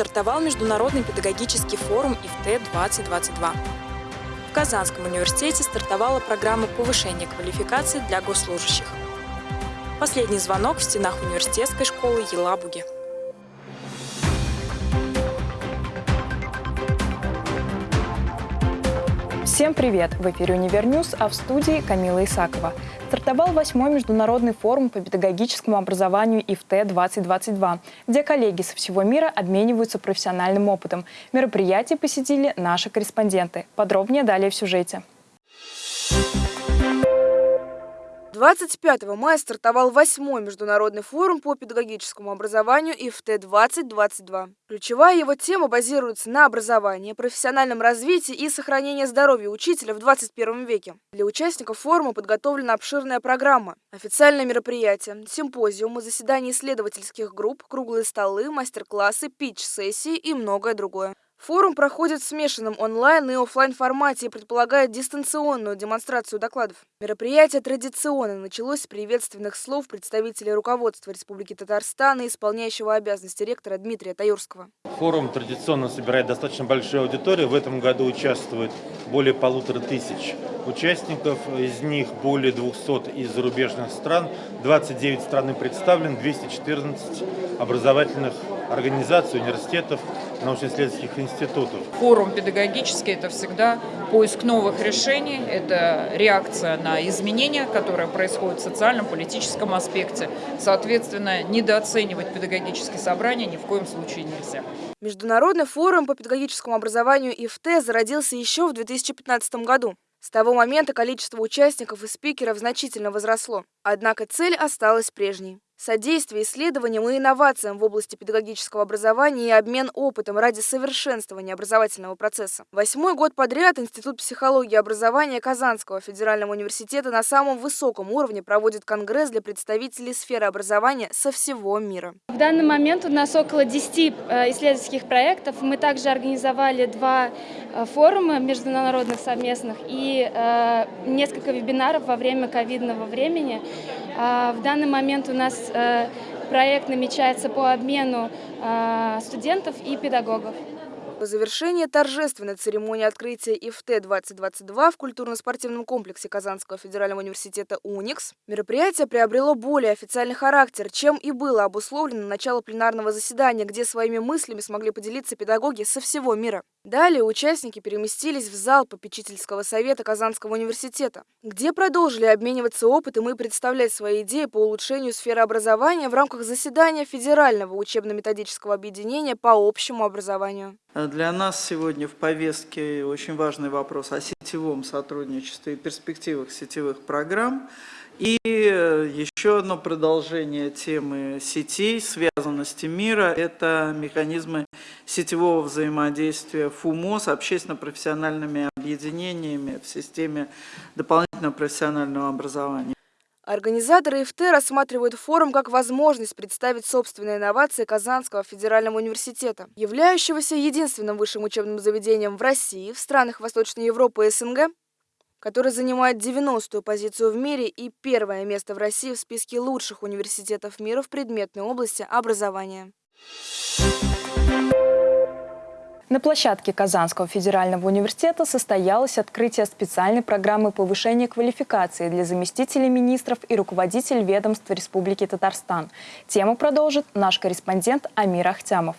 стартовал Международный педагогический форум IFTE-2022. В Казанском университете стартовала программа повышения квалификации для госслужащих. Последний звонок в стенах университетской школы Елабуги. Всем привет! В эфире «Univer News», а в студии Камила Исакова. Стартовал восьмой международный форум по педагогическому образованию IFTE-2022, где коллеги со всего мира обмениваются профессиональным опытом. Мероприятие посетили наши корреспонденты. Подробнее далее в сюжете. 25 мая стартовал восьмой международный форум по педагогическому образованию ИФТ-2022. Ключевая его тема базируется на образовании, профессиональном развитии и сохранении здоровья учителя в 21 веке. Для участников форума подготовлена обширная программа, официальные мероприятия, симпозиумы, заседания исследовательских групп, круглые столы, мастер-классы, питч-сессии и многое другое. Форум проходит в смешанном онлайн и офлайн формате и предполагает дистанционную демонстрацию докладов. Мероприятие традиционно началось с приветственных слов представителей руководства Республики Татарстан и исполняющего обязанности ректора Дмитрия Таюрского. Форум традиционно собирает достаточно большую аудиторию. В этом году участвует более полутора тысяч участников, из них более 200 из зарубежных стран, 29 стран представлен, 214 образовательных организаций, университетов, научно-исследовательских институтов. Форум педагогический – это всегда поиск новых решений, это реакция на изменения, которые происходят в социальном, политическом аспекте. Соответственно, недооценивать педагогические собрания ни в коем случае нельзя. Международный форум по педагогическому образованию ИФТ зародился еще в 2015 году. С того момента количество участников и спикеров значительно возросло, однако цель осталась прежней содействие исследованиям и инновациям в области педагогического образования и обмен опытом ради совершенствования образовательного процесса. Восьмой год подряд Институт психологии и образования Казанского федерального университета на самом высоком уровне проводит конгресс для представителей сферы образования со всего мира. В данный момент у нас около 10 э, исследовательских проектов. Мы также организовали два э, форума международных совместных и э, несколько вебинаров во время ковидного времени. А, в данный момент у нас Э, проект намечается по обмену э, студентов и педагогов. По завершении торжественной церемонии открытия ИФТ-2022 в культурно-спортивном комплексе Казанского федерального университета «УНИКС» мероприятие приобрело более официальный характер, чем и было обусловлено начало пленарного заседания, где своими мыслями смогли поделиться педагоги со всего мира. Далее участники переместились в зал попечительского совета Казанского университета, где продолжили обмениваться опытом и представлять свои идеи по улучшению сферы образования в рамках заседания Федерального учебно-методического объединения по общему образованию. Для нас сегодня в повестке очень важный вопрос о сетевом сотрудничестве и перспективах сетевых программ. И еще одно продолжение темы сетей, связанности мира – это механизмы сетевого взаимодействия ФУМО с общественно-профессиональными объединениями в системе дополнительного профессионального образования. Организаторы ИФТ рассматривают форум как возможность представить собственные инновации Казанского федерального университета, являющегося единственным высшим учебным заведением в России, в странах Восточной Европы и СНГ, который занимает 90-ю позицию в мире и первое место в России в списке лучших университетов мира в предметной области образования. На площадке Казанского федерального университета состоялось открытие специальной программы повышения квалификации для заместителей министров и руководителей ведомств Республики Татарстан. Тему продолжит наш корреспондент Амир Ахтямов.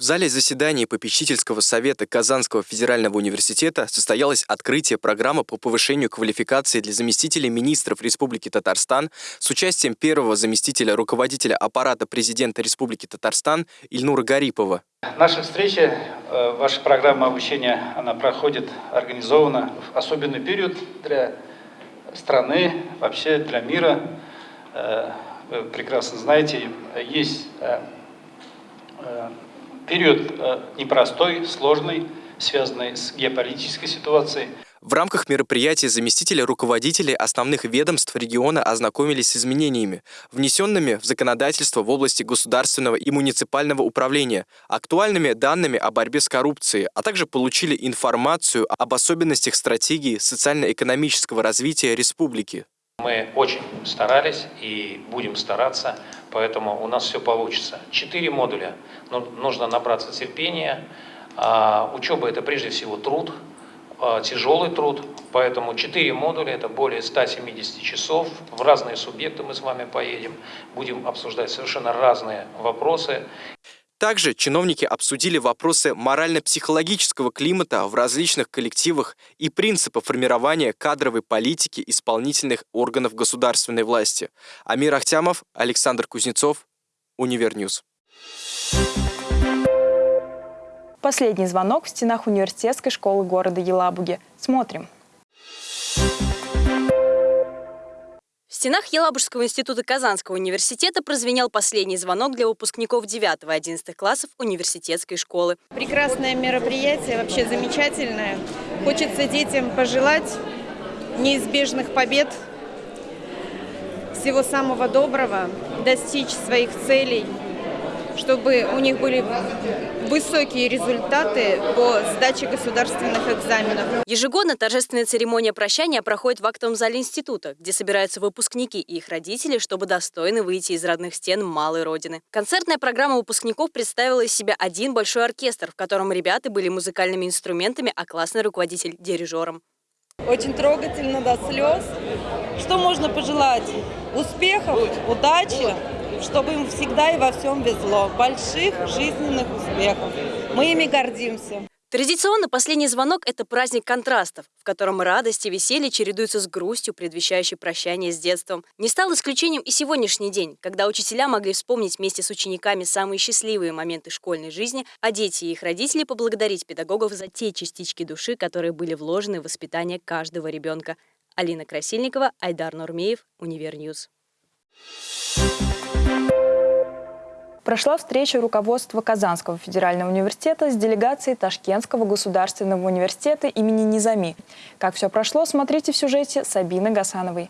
В зале заседаний попечительского совета Казанского федерального университета состоялось открытие программы по повышению квалификации для заместителей министров Республики Татарстан с участием первого заместителя руководителя аппарата президента Республики Татарстан Ильнура Гарипова. Наша встреча, э, ваша программа обучения, она проходит организованно в особенный период для страны, вообще для мира. Э, вы прекрасно знаете, есть э, период э, непростой, сложный, связанный с геополитической ситуацией. В рамках мероприятия заместители руководителей основных ведомств региона ознакомились с изменениями, внесенными в законодательство в области государственного и муниципального управления, актуальными данными о борьбе с коррупцией, а также получили информацию об особенностях стратегии социально-экономического развития республики. Мы очень старались и будем стараться Поэтому у нас все получится. Четыре модуля. Но нужно набраться терпения. А, учеба – это прежде всего труд, а, тяжелый труд. Поэтому четыре модуля – это более 170 часов. В разные субъекты мы с вами поедем. Будем обсуждать совершенно разные вопросы. Также чиновники обсудили вопросы морально-психологического климата в различных коллективах и принципы формирования кадровой политики исполнительных органов государственной власти. Амир Ахтямов, Александр Кузнецов, Univer News. Последний звонок в стенах университетской школы города Елабуги. Смотрим. Стенах Елабужского института Казанского университета прозвенел последний звонок для выпускников 9-11 классов университетской школы. Прекрасное мероприятие, вообще замечательное. Хочется детям пожелать неизбежных побед, всего самого доброго, достичь своих целей – чтобы у них были высокие результаты по сдаче государственных экзаменов. Ежегодно торжественная церемония прощания проходит в актовом зале института, где собираются выпускники и их родители, чтобы достойно выйти из родных стен малой родины. Концертная программа выпускников представила из себя один большой оркестр, в котором ребята были музыкальными инструментами, а классный руководитель – дирижером. Очень трогательно до слез. Что можно пожелать? Успехов, удачи, чтобы им всегда и во всем везло. Больших жизненных успехов. Мы ими гордимся. Традиционно последний звонок – это праздник контрастов, в котором радость и веселье чередуются с грустью, предвещающей прощание с детством. Не стал исключением и сегодняшний день, когда учителя могли вспомнить вместе с учениками самые счастливые моменты школьной жизни, а дети и их родители поблагодарить педагогов за те частички души, которые были вложены в воспитание каждого ребенка. Алина Красильникова, Айдар Нурмеев, Univer News. Thank you прошла встреча руководства Казанского федерального университета с делегацией Ташкентского государственного университета имени Низами. Как все прошло, смотрите в сюжете Сабины Гасановой.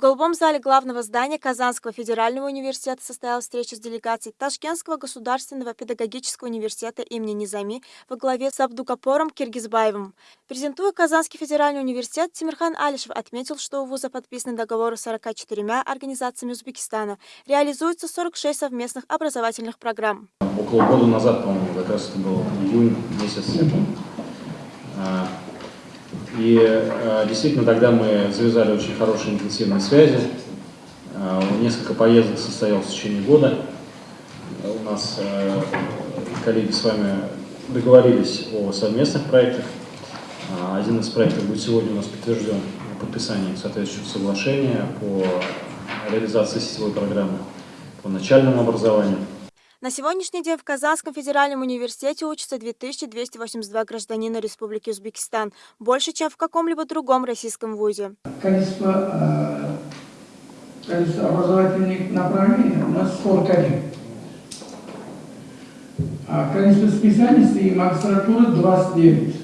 В голубом зале главного здания Казанского федерального университета состоялась встреча с делегацией Ташкентского государственного педагогического университета имени Низами во главе с Абдукапором Киргизбаевым. Презентуя Казанский федеральный университет, Тимирхан Алишев отметил, что у вуза подписаны договоры с 44 организациями Узбекистана. Реализуется 46 совместных образовательных программ. Около года назад, по-моему, как раз это был июнь месяц, и э, действительно тогда мы завязали очень хорошие интенсивные связи. Э, несколько поездок состоялось в течение года. У нас э, коллеги с вами договорились о совместных проектах. Один из проектов будет сегодня у нас подтвержден подписанием соответствующего соглашения по реализации сетевой программы по начальному образованию. На сегодняшний день в Казанском федеральном университете учатся 2282 гражданина Республики Узбекистан, больше, чем в каком-либо другом российском вузе. Количество, э, количество образовательных направлений у нас 41. А количество специальностей и магистратуры 29.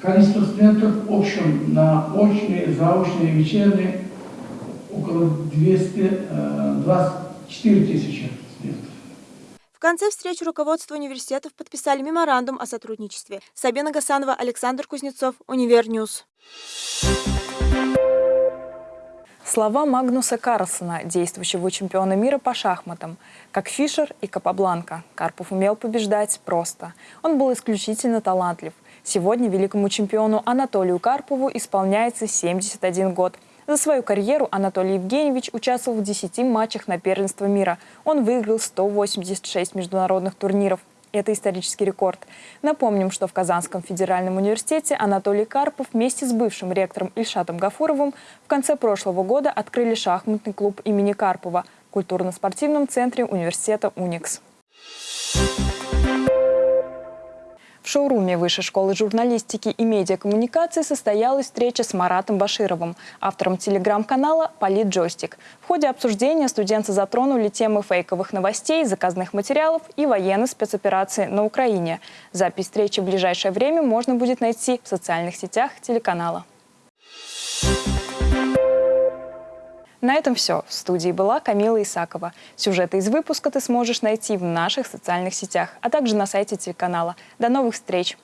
Количество студентов в общем на очные, заочные, вечерние около 224 тысячи студентов. В конце встречи руководство университетов подписали меморандум о сотрудничестве. Сабина Гасанова, Александр Кузнецов, Univer News. Слова Магнуса Карлсона, действующего чемпиона мира по шахматам. Как Фишер и Капабланка, Карпов умел побеждать просто. Он был исключительно талантлив. Сегодня великому чемпиону Анатолию Карпову исполняется 71 год – за свою карьеру Анатолий Евгеньевич участвовал в 10 матчах на первенство мира. Он выиграл 186 международных турниров. Это исторический рекорд. Напомним, что в Казанском федеральном университете Анатолий Карпов вместе с бывшим ректором Ильшатом Гафуровым в конце прошлого года открыли шахматный клуб имени Карпова в культурно-спортивном центре университета «Уникс». В шоуруме Высшей школы журналистики и медиакоммуникации состоялась встреча с Маратом Башировым, автором телеграм-канала «Политджойстик». В ходе обсуждения студенты затронули темы фейковых новостей, заказных материалов и военной спецоперации на Украине. Запись встречи в ближайшее время можно будет найти в социальных сетях телеканала. На этом все. В студии была Камила Исакова. Сюжеты из выпуска ты сможешь найти в наших социальных сетях, а также на сайте телеканала. До новых встреч!